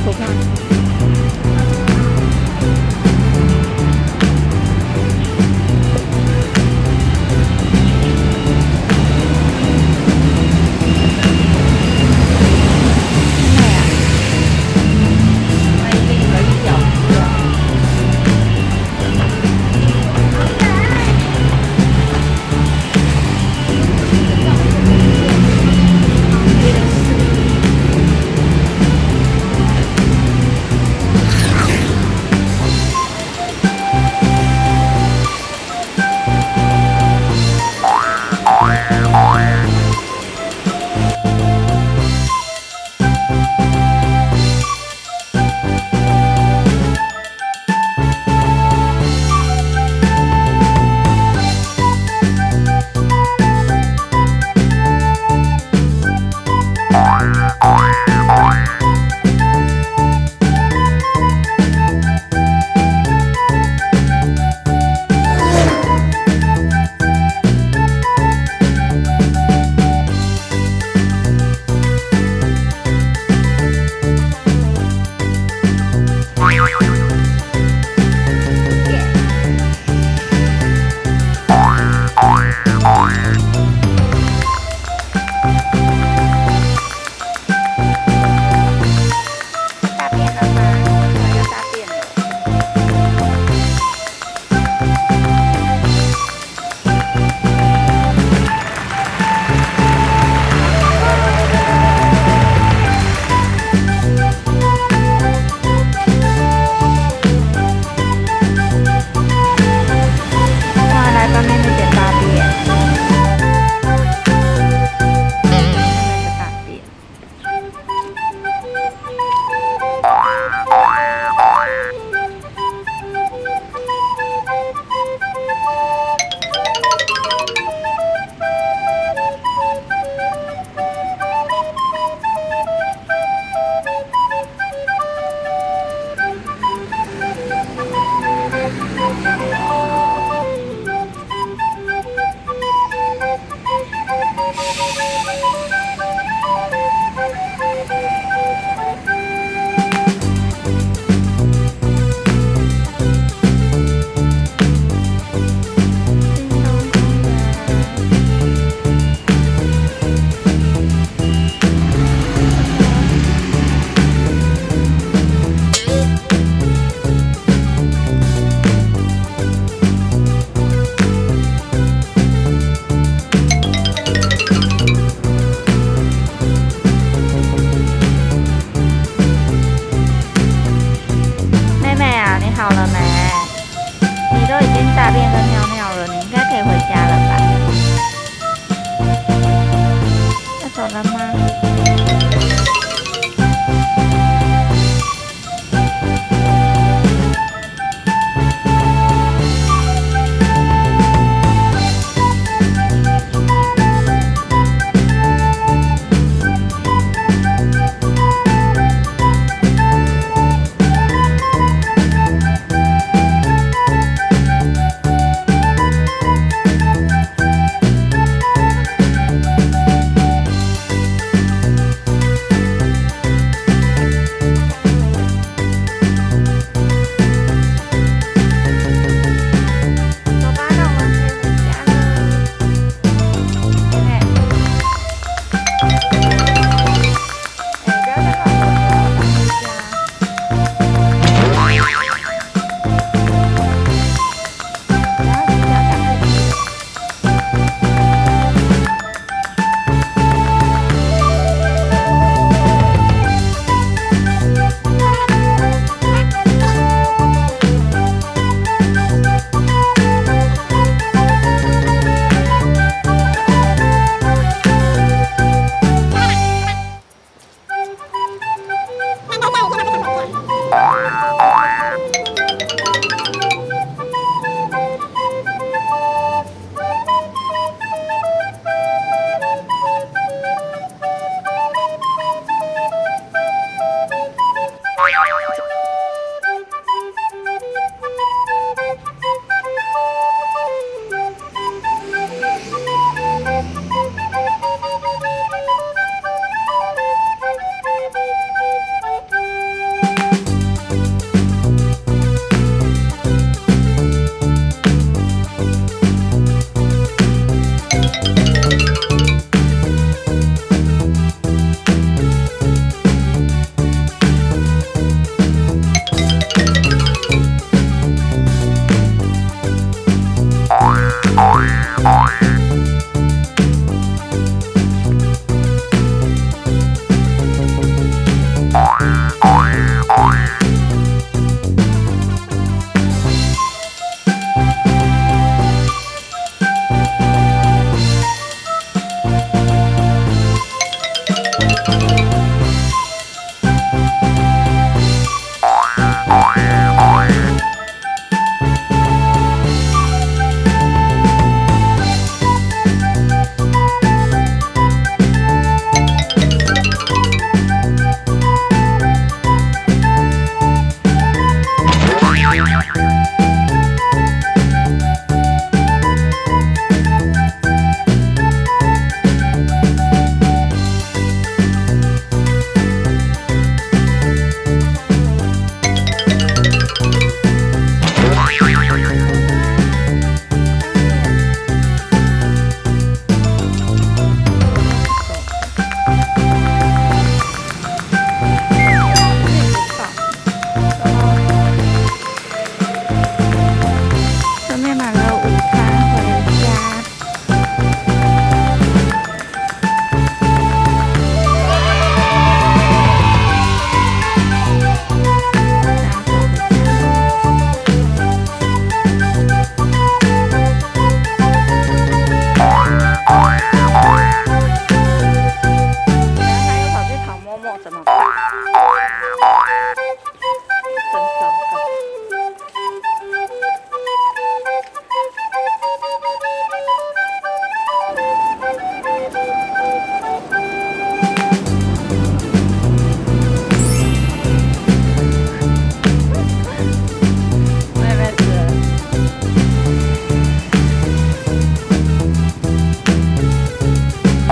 Pokemon.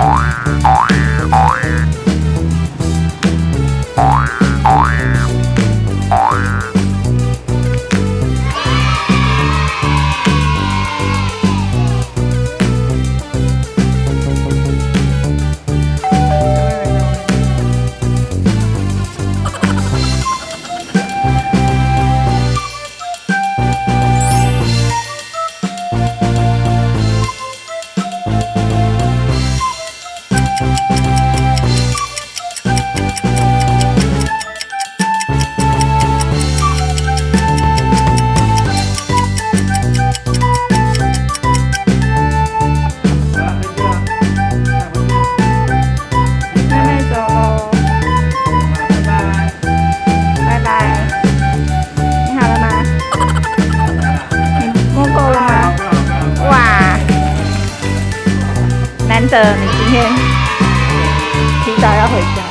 Bye. 等你今天提早要回家。